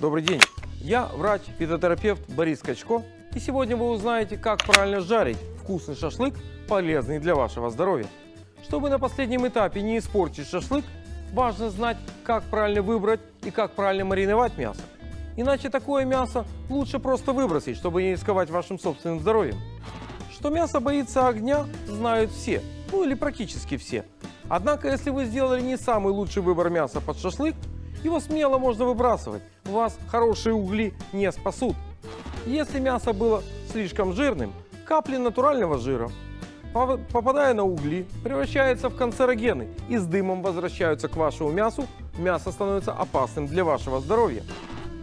Добрый день. Я врач-фитотерапевт Борис Качко. И сегодня вы узнаете, как правильно жарить вкусный шашлык, полезный для вашего здоровья. Чтобы на последнем этапе не испортить шашлык, важно знать, как правильно выбрать и как правильно мариновать мясо. Иначе такое мясо лучше просто выбросить, чтобы не рисковать вашим собственным здоровьем. Что мясо боится огня, знают все, ну или практически все. Однако, если вы сделали не самый лучший выбор мяса под шашлык, его смело можно выбрасывать, вас хорошие угли не спасут. Если мясо было слишком жирным, капли натурального жира, попадая на угли, превращаются в канцерогены и с дымом возвращаются к вашему мясу, мясо становится опасным для вашего здоровья.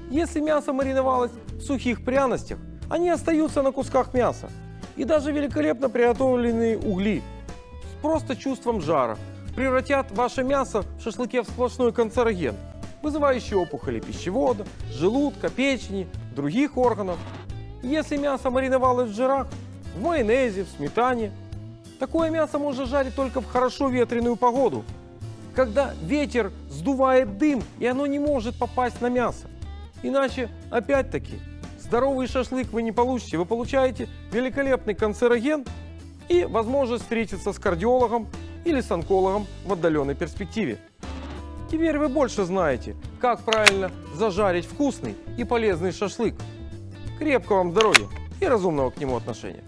Если мясо мариновалось в сухих пряностях, они остаются на кусках мяса. И даже великолепно приготовленные угли с просто чувством жара превратят ваше мясо в шашлыке в сплошной канцероген, вызывающий опухоли пищевода, желудка, печени, других органов. Если мясо мариновалось в жирах, в майонезе, в сметане, такое мясо можно жарить только в хорошо ветреную погоду, когда ветер сдувает дым, и оно не может попасть на мясо. Иначе, опять-таки, здоровый шашлык вы не получите. Вы получаете великолепный канцероген и возможность встретиться с кардиологом или с онкологом в отдаленной перспективе. Теперь вы больше знаете, как правильно зажарить вкусный и полезный шашлык. Крепкого вам здоровья и разумного к нему отношения.